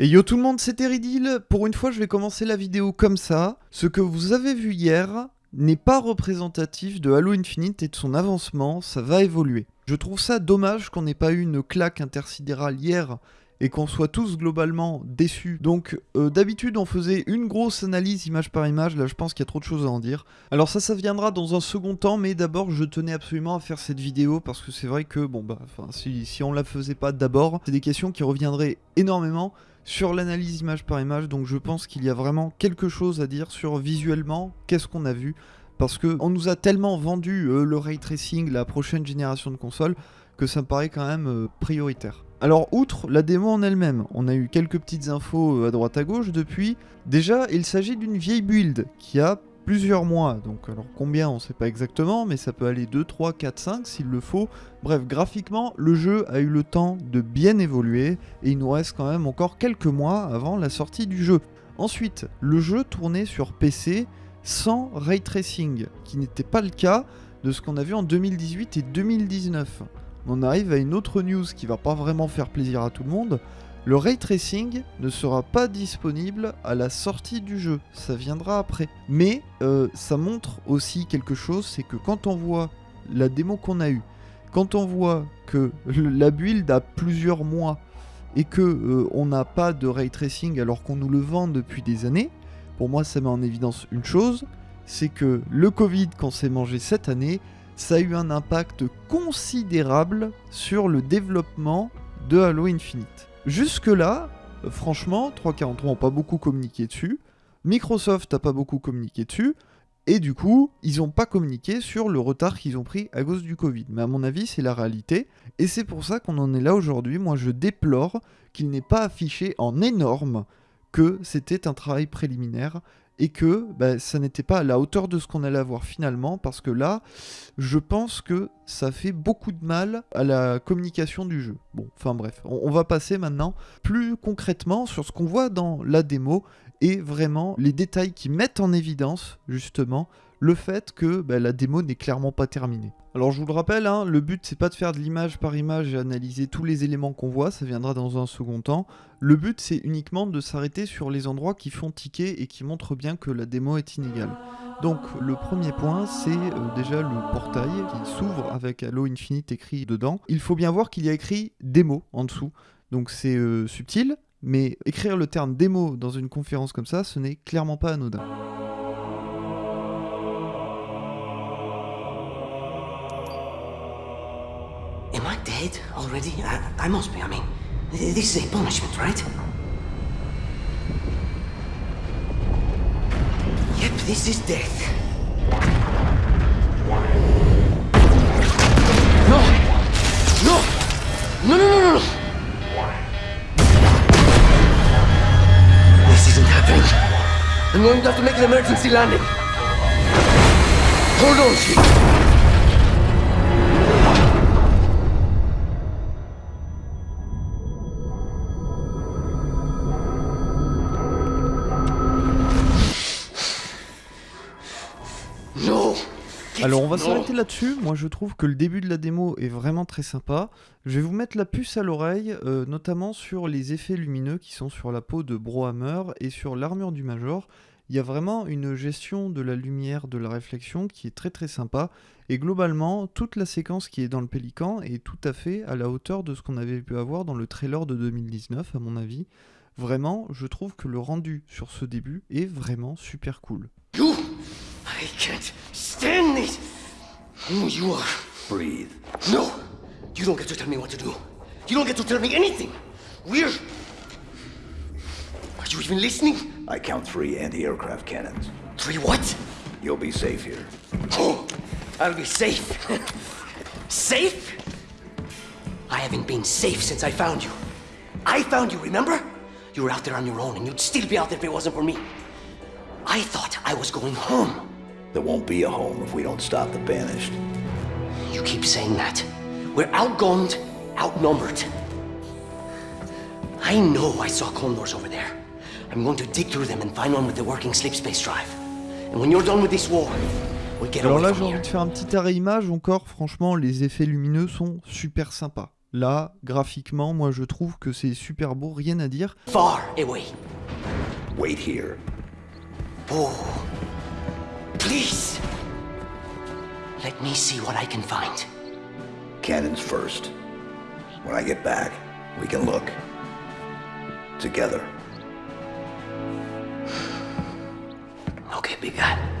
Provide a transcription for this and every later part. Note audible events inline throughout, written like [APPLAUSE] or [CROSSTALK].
Et yo tout le monde, c'est Teridil. Pour une fois, je vais commencer la vidéo comme ça. Ce que vous avez vu hier n'est pas représentatif de Halo Infinite et de son avancement, ça va évoluer. Je trouve ça dommage qu'on n'ait pas eu une claque intersidérale hier et qu'on soit tous globalement déçus. Donc euh, d'habitude on faisait une grosse analyse image par image, là je pense qu'il y a trop de choses à en dire. Alors ça ça viendra dans un second temps, mais d'abord je tenais absolument à faire cette vidéo parce que c'est vrai que bon bah si, si on la faisait pas d'abord, c'est des questions qui reviendraient énormément sur l'analyse image par image, donc je pense qu'il y a vraiment quelque chose à dire sur visuellement, qu'est-ce qu'on a vu, parce qu'on nous a tellement vendu euh, le ray tracing, la prochaine génération de consoles, que ça me paraît quand même euh, prioritaire. Alors, outre la démo en elle-même, on a eu quelques petites infos euh, à droite à gauche depuis. Déjà, il s'agit d'une vieille build qui a plusieurs mois, donc alors combien on sait pas exactement, mais ça peut aller 2, 3, 4, 5 s'il le faut. Bref, graphiquement, le jeu a eu le temps de bien évoluer, et il nous reste quand même encore quelques mois avant la sortie du jeu. Ensuite, le jeu tournait sur PC sans ray tracing, qui n'était pas le cas de ce qu'on a vu en 2018 et 2019 on arrive à une autre news qui va pas vraiment faire plaisir à tout le monde. Le ray tracing ne sera pas disponible à la sortie du jeu, ça viendra après. Mais euh, ça montre aussi quelque chose, c'est que quand on voit la démo qu'on a eue, quand on voit que la build a plusieurs mois et que euh, on n'a pas de ray tracing alors qu'on nous le vend depuis des années, pour moi ça met en évidence une chose, c'est que le Covid qu'on s'est mangé cette année ça a eu un impact considérable sur le développement de Halo Infinite. Jusque-là, franchement, 343 n'ont pas beaucoup communiqué dessus, Microsoft n'a pas beaucoup communiqué dessus, et du coup, ils n'ont pas communiqué sur le retard qu'ils ont pris à cause du Covid. Mais à mon avis, c'est la réalité. Et c'est pour ça qu'on en est là aujourd'hui. Moi, je déplore qu'il n'ait pas affiché en énorme que c'était un travail préliminaire et que bah, ça n'était pas à la hauteur de ce qu'on allait avoir finalement, parce que là, je pense que ça fait beaucoup de mal à la communication du jeu. Bon, enfin bref, on, va passer maintenant plus concrètement sur ce qu'on voit dans la démo, et vraiment les détails qui mettent en évidence, justement, le fait que bah, la démo n'est clairement pas terminée. Alors je vous le rappelle, hein, le but c'est pas de faire de l'image par image et analyser tous les éléments qu'on voit, ça viendra dans un second temps. Le but c'est uniquement de s'arrêter sur les endroits qui font ticker et qui montrent bien que la démo est inégale. Donc le premier point c'est euh, déjà le portail qui s'ouvre avec Halo Infinite écrit dedans. Il faut bien voir qu'il y a écrit démo en dessous, donc c'est euh, subtil, mais écrire le terme démo dans une conférence comme ça, ce n'est clairement pas anodin. Dead already? I, I must be, I mean, this is a punishment, right? Yep, this is death. No! No! No, no, no, no, This isn't happening. I'm going to have to make an emergency landing. Hold on, Chief. Alors on va s'arrêter là-dessus. Moi je trouve que le début de la démo est vraiment très sympa. Je vais vous mettre la puce à l'oreille, euh, notamment sur les effets lumineux qui sont sur la peau de Brohammer et sur l'armure du Major. Il y a vraiment une gestion de la lumière, de la réflexion qui est très très sympa. Et globalement, toute la séquence qui est dans le Pélican est tout à fait à la hauteur de ce qu'on avait pu avoir dans le trailer de 2019 à mon avis. Vraiment, je trouve que le rendu sur ce début est vraiment super cool. I can't stand this. Who you are? Breathe. No! You don't get to tell me what to do. You don't get to tell me anything. We're... Are you even listening? I count three anti-aircraft cannons. Three what? You'll be safe here. Oh, I'll be safe. safe? I haven't been safe since I found you. I found you, remember? You were out there on your own, and you'd still be out there if it wasn't for me. I thought I was going home. There won't be a home if we don't stop the Banished. You keep saying that. We're outgunned, outnumbered. I know I saw condors over there. I'm going to dig through them and find one with the working sleep space drive. And when you're done with this war, we'll get Alors away là, j'ai envie de faire un petit arrêt image. Encore, franchement, les effets lumineux sont super sympas. Là, graphiquement, moi je trouve que c'est super beau, rien à dire. Far away. Wait here. Oh. Please. Let me see what I can find. Cannons first. When I get back, we can look. Together. [SIGHS] Okay, big guy.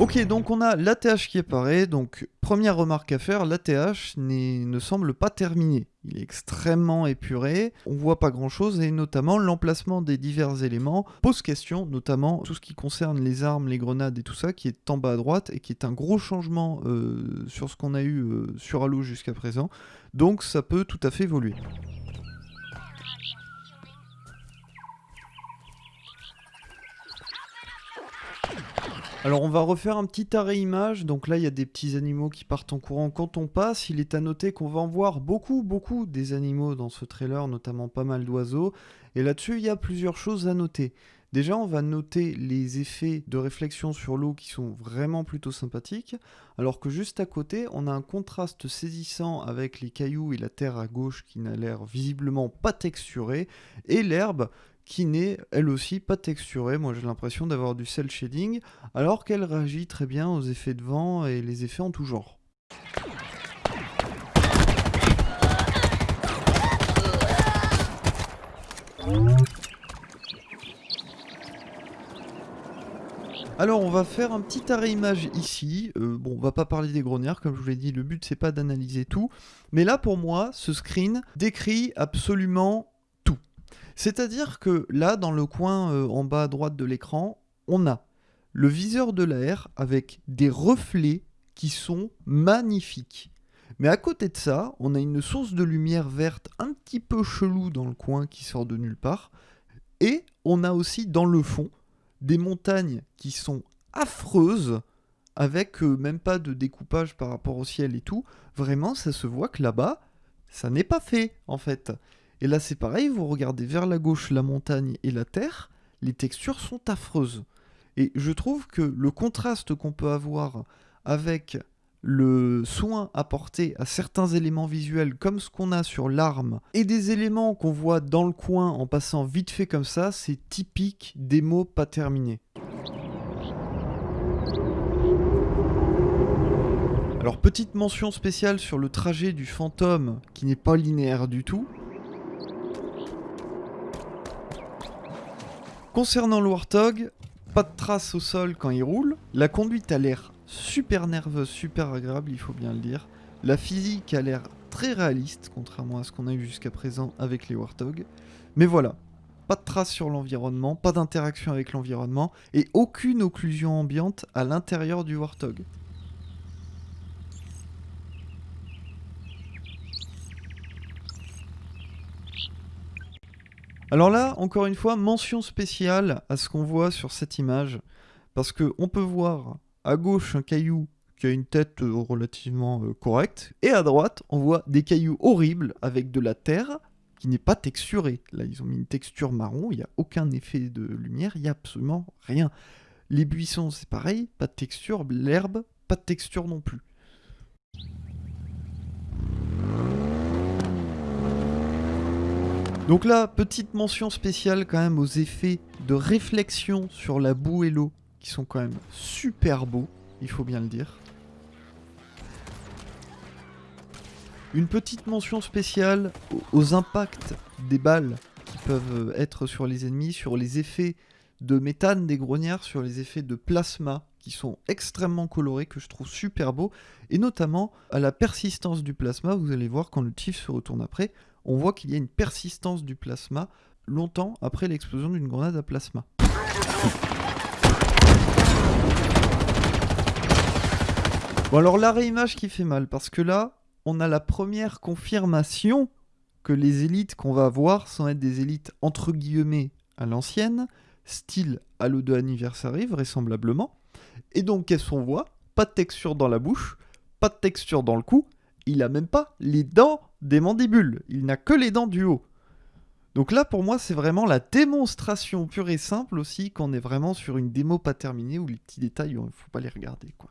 Ok, donc on a l'ATH qui apparaît. Donc, première remarque à faire, l'ATH ne semble pas terminé. Il est extrêmement épuré, on voit pas grand chose et notamment l'emplacement des divers éléments pose question, notamment tout ce qui concerne les armes, les grenades et tout ça qui est en bas à droite et qui est un gros changement euh, sur ce qu'on a eu euh, sur Halo jusqu'à présent. Donc ça peut tout à fait évoluer. Alors on va refaire un petit arrêt image, donc là il y a des petits animaux qui partent en courant quand on passe, il est à noter qu'on va en voir beaucoup beaucoup des animaux dans ce trailer, notamment pas mal d'oiseaux, et là-dessus il y a plusieurs choses à noter. Déjà on va noter les effets de réflexion sur l'eau qui sont vraiment plutôt sympathiques, alors que juste à côté on a un contraste saisissant avec les cailloux et la terre à gauche qui n'a l'air visiblement pas texturée, et l'herbe qui n'est elle aussi pas texturée. Moi j'ai l'impression d'avoir du cel shading, alors qu'elle réagit très bien aux effets de vent et les effets en tout genre. Alors on va faire un petit arrêt image ici, euh, bon on va pas parler des grenières comme je vous l'ai dit, le but c'est pas d'analyser tout, mais là pour moi ce screen décrit absolument c'est-à-dire que là, dans le coin euh, en bas à droite de l'écran, on a le viseur de l'air avec des reflets qui sont magnifiques. Mais à côté de ça, on a une source de lumière verte un petit peu chelou dans le coin qui sort de nulle part. Et on a aussi dans le fond des montagnes qui sont affreuses, avec euh, même pas de découpage par rapport au ciel et tout. Vraiment, ça se voit que là-bas, ça n'est pas fait en fait. Et là c'est pareil, vous regardez vers la gauche la montagne et la terre, les textures sont affreuses. Et je trouve que le contraste qu'on peut avoir avec le soin apporté à certains éléments visuels comme ce qu'on a sur l'arme et des éléments qu'on voit dans le coin en passant vite fait comme ça, c'est typique des mots pas terminés. Alors petite mention spéciale sur le trajet du fantôme qui n'est pas linéaire du tout. Concernant le Warthog, pas de traces au sol quand il roule. La conduite a l'air super nerveuse, super agréable, il faut bien le dire. La physique a l'air très réaliste, contrairement à ce qu'on a eu jusqu'à présent avec les Warthog. Mais voilà, pas de traces sur l'environnement, pas d'interaction avec l'environnement, et aucune occlusion ambiante à l'intérieur du Warthog. Alors là, encore une fois, mention spéciale à ce qu'on voit sur cette image, parce qu'on peut voir à gauche un caillou qui a une tête euh, relativement euh, correcte, et à droite, on voit des cailloux horribles avec de la terre qui n'est pas texturée. Là, ils ont mis une texture marron, il n'y a aucun effet de lumière, il n'y a absolument rien. Les buissons, c'est pareil, pas de texture, l'herbe, pas de texture non plus. Donc là, petite mention spéciale quand même aux effets de réflexion sur la boue et l'eau, qui sont quand même super beaux, il faut bien le dire. Une petite mention spéciale aux impacts des balles qui peuvent être sur les ennemis, sur les effets de méthane des grognards, sur les effets de plasma qui sont extrêmement colorés, que je trouve super beaux, et notamment à la persistance du plasma, vous allez voir quand le tif se retourne après, on voit qu'il y a une persistance du plasma longtemps après l'explosion d'une grenade à plasma. Bon alors la réimage qui fait mal, parce que là, on a la première confirmation que les élites qu'on va voir sont être des élites entre guillemets à l'ancienne, style Halo 2 Anniversary vraisemblablement. Et donc qu'est-ce qu'on voit Pas de texture dans la bouche, pas de texture dans le cou, il a même pas les dents des mandibules, il n'a que les dents du haut. Donc là, pour moi, c'est vraiment la démonstration pure et simple aussi qu'on est vraiment sur une démo pas terminée où les petits détails, il faut pas les regarder, quoi.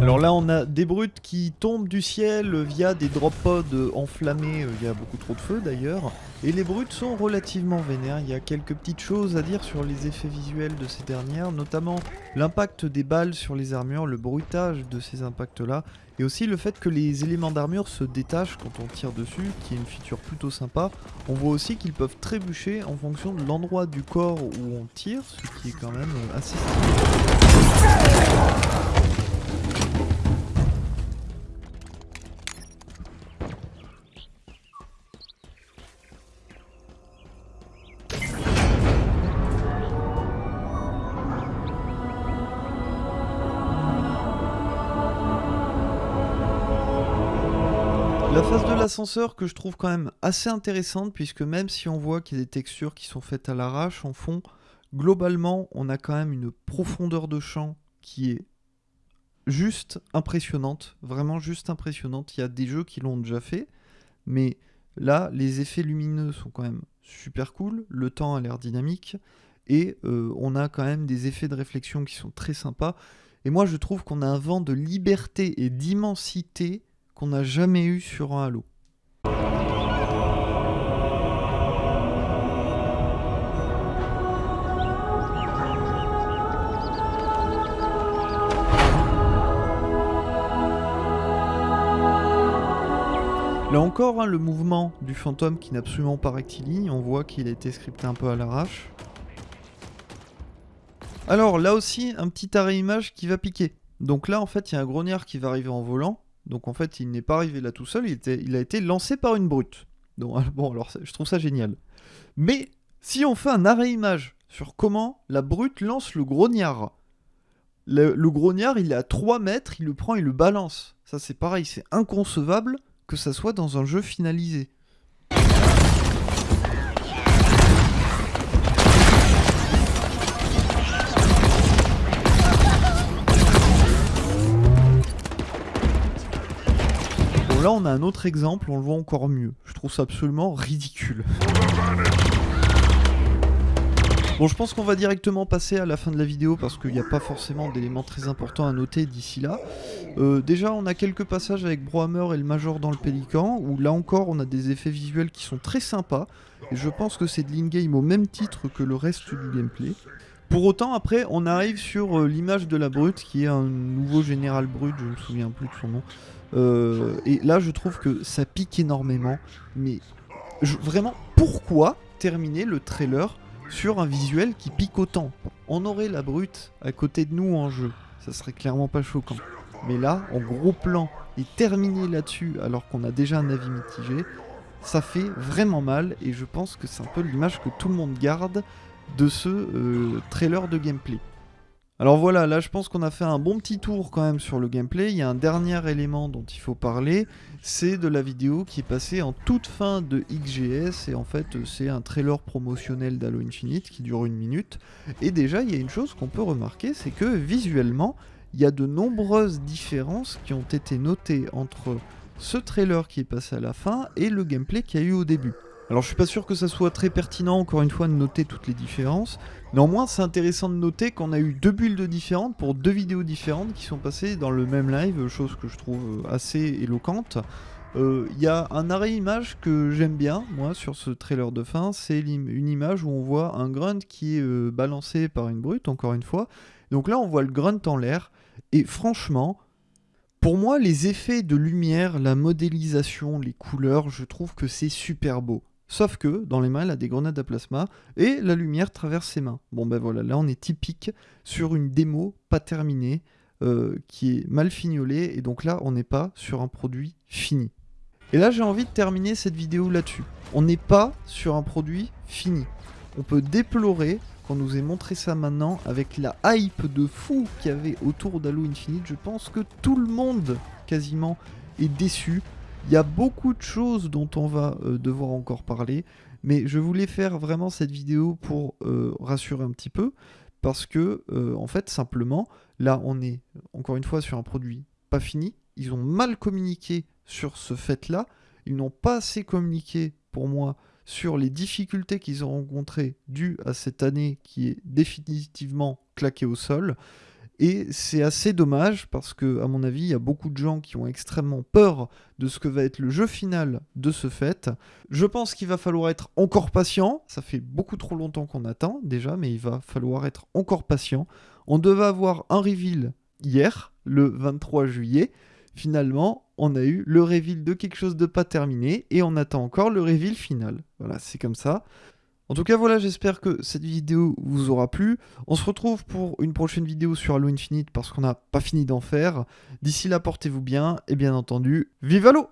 Alors là, on a des brutes qui tombent du ciel via des drop pods enflammés. Il y a beaucoup trop de feu d'ailleurs. Et les brutes sont relativement vénères. Il y a quelques petites choses à dire sur les effets visuels de ces dernières, notamment l'impact des balles sur les armures, le bruitage de ces impacts-là, et aussi le fait que les éléments d'armure se détachent quand on tire dessus, qui est une feature plutôt sympa. On voit aussi qu'ils peuvent trébucher en fonction de l'endroit du corps où on tire, ce qui est quand même assez stylé. La phase de l'ascenseur que je trouve quand même assez intéressante puisque même si on voit qu'il y a des textures qui sont faites à l'arrache en fond, globalement on a quand même une profondeur de champ qui est juste impressionnante, vraiment juste impressionnante. Il y a des jeux qui l'ont déjà fait, mais là les effets lumineux sont quand même super cool, le temps a l'air dynamique et euh, on a quand même des effets de réflexion qui sont très sympas. Et moi je trouve qu'on a un vent de liberté et d'immensité qu'on n'a jamais eu sur un Halo. Là encore, hein, le mouvement du fantôme qui n'est absolument pas rectiligne, on voit qu'il a été scripté un peu à l'arrache. Alors là aussi, un petit arrêt image qui va piquer. Donc là, en fait, il y a un grognard qui va arriver en volant. Donc en fait, il n'est pas arrivé là tout seul, il, a été lancé par une brute. Donc, [LAUGHS] bon, alors je trouve ça génial. Mais si on fait un arrêt image sur comment la brute lance le grognard, le, grognard, il est à 3 mètres, il le prend, il le balance. Ça, c'est pareil, c'est inconcevable que ça soit dans un jeu finalisé. Là, on a un autre exemple, on le voit encore mieux. Je trouve ça absolument ridicule. Bon, je pense qu'on va directement passer à la fin de la vidéo parce qu'il n'y a pas forcément d'éléments très importants à noter d'ici là. Euh, déjà, on a quelques passages avec Brohammer et le Major dans le Pélican, où là encore, on a des effets visuels qui sont très sympas. Et je pense que c'est de l'in-game au même titre que le reste du gameplay. Pour autant, après, on arrive sur euh, l'image de la brute, qui est un nouveau général brut, je ne me souviens plus de son nom. Euh, et là, je trouve que ça pique énormément. Mais vraiment, pourquoi terminer le trailer sur un visuel qui pique autant? On aurait la brute à côté de nous en jeu. Ça serait clairement pas choquant. Mais là, en gros plan, et terminer là-dessus alors qu'on a déjà un avis mitigé, ça fait vraiment mal. Et je pense que c'est un peu l'image que tout le monde garde de ce euh, trailer de gameplay. Alors voilà, là je pense qu'on a fait un bon petit tour quand même sur le gameplay. Il y a un dernier élément dont il faut parler, c'est de la vidéo qui est passée en toute fin de XGS et en fait c'est un trailer promotionnel d'Halo Infinite qui dure une minute. Et déjà il y a une chose qu'on peut remarquer, c'est que visuellement il y a de nombreuses différences qui ont été notées entre ce trailer qui est passé à la fin et le gameplay qu'il y a eu au début. Alors je suis pas sûr que ça soit très pertinent encore une fois de noter toutes les différences. Néanmoins c'est intéressant de noter qu'on a eu deux builds différentes pour deux vidéos différentes qui sont passées dans le même live, chose que je trouve assez éloquente. Euh, Il y a un arrêt image que j'aime bien, moi, sur ce trailer de fin. C'est une image où on voit un grunt qui est euh, balancé par une brute, encore une fois. Donc là, on voit le grunt en l'air. Et franchement, pour moi, les effets de lumière, la modélisation, les couleurs, je trouve que c'est super beau. Sauf que dans les mains, elle a des grenades à plasma et la lumière traverse ses mains. Bon ben voilà, là on est typique sur une démo pas terminée, euh, qui est mal fignolée, et donc là on n'est pas sur un produit fini. Et là j'ai envie de terminer cette vidéo là-dessus. On n'est pas sur un produit fini. On peut déplorer qu'on nous ait montré ça maintenant avec la hype de fou qu'il y avait autour d'Halo Infinite. Je pense que tout le monde quasiment est déçu. Il y a beaucoup de choses dont on va euh, devoir encore parler, mais je voulais faire vraiment cette vidéo pour euh, rassurer un petit peu, parce que, euh, en fait, simplement, là, on est encore une fois sur un produit pas fini. Ils ont mal communiqué sur ce fait-là. Ils n'ont pas assez communiqué, pour moi, sur les difficultés qu'ils ont rencontrées dues à cette année qui est définitivement claquée au sol. Et c'est assez dommage parce que, à mon avis, il y a beaucoup de gens qui ont extrêmement peur de ce que va être le jeu final de ce fait. Je pense qu'il va falloir être encore patient. Ça fait beaucoup trop longtemps qu'on attend déjà, mais il va falloir être encore patient. On devait avoir un reveal hier, le 23 juillet. Finalement, on a eu le reveal de quelque chose de pas terminé et on attend encore le reveal final. Voilà, c'est comme ça. En tout cas, voilà, j'espère que cette vidéo vous aura plu. On se retrouve pour une prochaine vidéo sur Halo Infinite parce qu'on n'a pas fini d'en faire. D'ici là, portez-vous bien et bien entendu, vive Halo